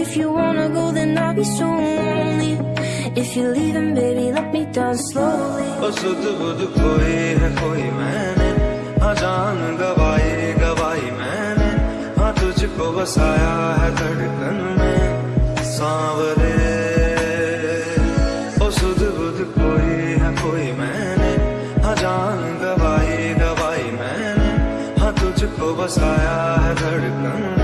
If you wanna go, then I'll be so lonely. If you're leaving, baby, let me down slowly. ओ सुध बुध है कोई मैंने हाँ जान गवाई गवाई मैंने हाँ तुझको बसाया है धड़कन में सांवरे ओ सुध बुध कोई है कोई मैंने हाँ जान गवाई गवाई मैंने हाँ तुझको बसाया है धड़कन में